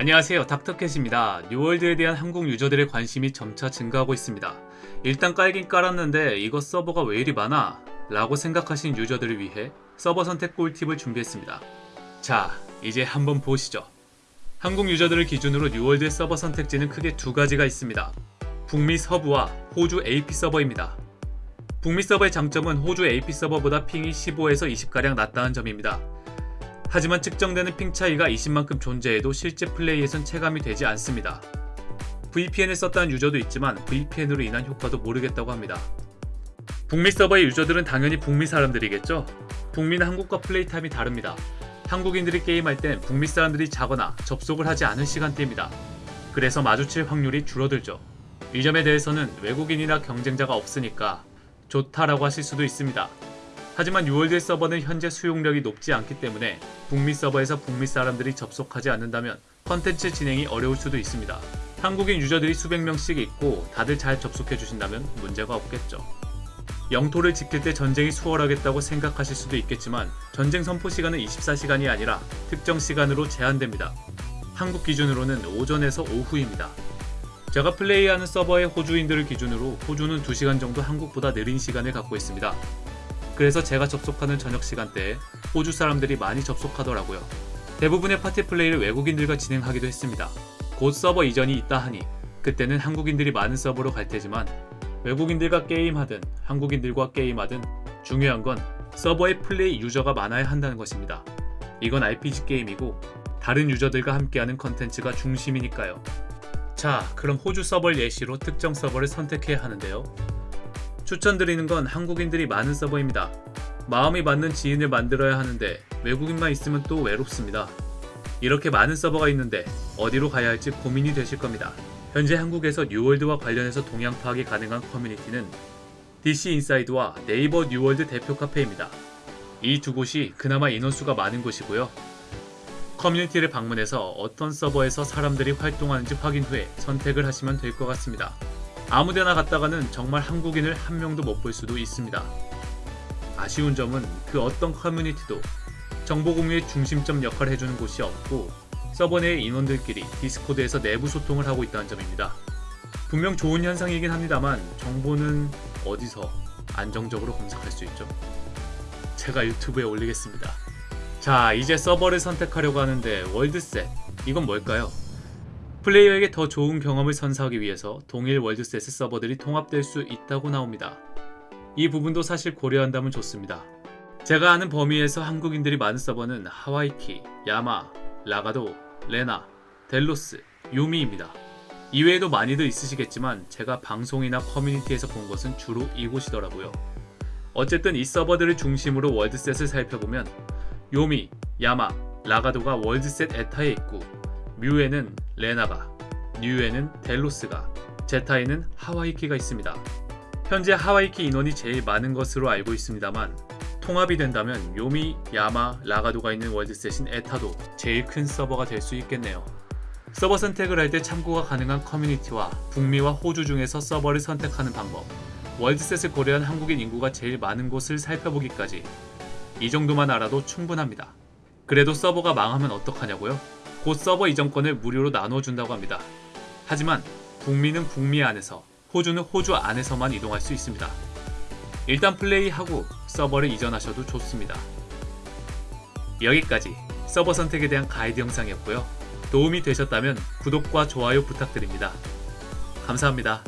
안녕하세요. 닥터캣입니다. 뉴월드에 대한 한국 유저들의 관심이 점차 증가하고 있습니다. 일단 깔긴 깔았는데 이거 서버가 왜 이리 많아? 라고 생각하신 유저들을 위해 서버 선택 꿀팁을 준비했습니다. 자 이제 한번 보시죠. 한국 유저들을 기준으로 뉴월드의 서버 선택지는 크게 두 가지가 있습니다. 북미 서부와 호주 AP 서버입니다. 북미 서버의 장점은 호주 AP 서버보다 핑이 15에서 20가량 낮다는 점입니다 하지만 측정되는 핑 차이가 20만큼 존재해도 실제 플레이에선 체감이 되지 않습니다. VPN을 썼다는 유저도 있지만 VPN으로 인한 효과도 모르겠다고 합니다. 북미 서버의 유저들은 당연히 북미 사람들이겠죠? 북미는 한국과 플레이 타임이 다릅니다. 한국인들이 게임할 땐 북미 사람들이 자거나 접속을 하지 않은 시간대입니다. 그래서 마주칠 확률이 줄어들죠. 이 점에 대해서는 외국인이나 경쟁자가 없으니까 좋다라고 하실 수도 있습니다. 하지만 유월드의 서버는 현재 수용력이 높지 않기 때문에 북미 서버에서 북미 사람들이 접속하지 않는다면 컨텐츠 진행이 어려울 수도 있습니다. 한국인 유저들이 수백 명씩 있고 다들 잘 접속해 주신다면 문제가 없겠죠. 영토를 지킬 때 전쟁이 수월하겠다고 생각하실 수도 있겠지만 전쟁 선포 시간은 24시간이 아니라 특정 시간으로 제한됩니다. 한국 기준으로는 오전에서 오후입니다. 제가 플레이하는 서버의 호주인들을 기준으로 호주는 2시간 정도 한국보다 느린 시간을 갖고 있습니다. 그래서 제가 접속하는 저녁 시간대에 호주 사람들이 많이 접속하더라고요. 대부분의 파티 플레이를 외국인들과 진행하기도 했습니다. 곧 서버 이전이 있다 하니 그때는 한국인들이 많은 서버로 갈 테지만 외국인들과 게임하든 한국인들과 게임하든 중요한 건 서버에 플레이 유저가 많아야 한다는 것입니다. 이건 RPG 게임이고 다른 유저들과 함께하는 컨텐츠가 중심이니까요. 자, 그럼 호주 서버 예시로 특정 서버를 선택해야 하는데요. 추천드리는 건 한국인들이 많은 서버입니다. 마음이 맞는 지인을 만들어야 하는데 외국인만 있으면 또 외롭습니다. 이렇게 많은 서버가 있는데 어디로 가야 할지 고민이 되실 겁니다. 현재 한국에서 뉴월드와 관련해서 동향 파악이 가능한 커뮤니티는 DC 인사이드와 네이버 뉴월드 대표 카페입니다. 이 두 곳이 그나마 인원수가 많은 곳이고요. 커뮤니티를 방문해서 어떤 서버에서 사람들이 활동하는지 확인 후에 선택을 하시면 될 것 같습니다. 아무데나 갔다가는 정말 한국인을 한 명도 못 볼 수도 있습니다. 아쉬운 점은 그 어떤 커뮤니티도 정보 공유의 중심점 역할을 해주는 곳이 없고 서버 내의 인원들끼리 디스코드에서 내부 소통을 하고 있다는 점입니다. 분명 좋은 현상이긴 합니다만 정보는 어디서 안정적으로 검색할 수 있죠? 제가 유튜브에 올리겠습니다. 자 이제 서버를 선택하려고 하는데 world set 이건 뭘까요? 플레이어에게 더 좋은 경험을 선사하기 위해서 동일 월드셋의 서버들이 통합될 수 있다고 나옵니다. 이 부분도 사실 고려한다면 좋습니다. 제가 아는 범위에서 한국인들이 많은 서버는 하와이키, 야마, 라가도, 레나, 델로스, 요미입니다. 이외에도 많이들 있으시겠지만 제가 방송이나 커뮤니티에서 본 것은 주로 이곳이더라고요. 어쨌든 이 서버들을 중심으로 월드셋을 살펴보면 요미, 야마, 라가도가 world set 에타에 있고 뮤에는 레나가, 뉴에는 델로스가, 제타에는 하와이키가 있습니다. 현재 하와이키 인원이 제일 많은 것으로 알고 있습니다만 통합이 된다면 요미, 야마, 라가도가 있는 world set인 에타도 제일 큰 서버가 될 수 있겠네요. 서버 선택을 할 때 참고가 가능한 커뮤니티와 북미와 호주 중에서 서버를 선택하는 방법, world set을 고려한 한국인 인구가 제일 많은 곳을 살펴보기까지 이 정도만 알아도 충분합니다. 그래도 서버가 망하면 어떡하냐고요? 곧 서버 이전권을 무료로 나눠준다고 합니다. 하지만 북미는 북미 안에서, 호주는 호주 안에서만 이동할 수 있습니다. 일단 플레이하고 서버를 이전하셔도 좋습니다. 여기까지 서버 선택에 대한 가이드 영상이었고요. 도움이 되셨다면 구독과 좋아요 부탁드립니다. 감사합니다.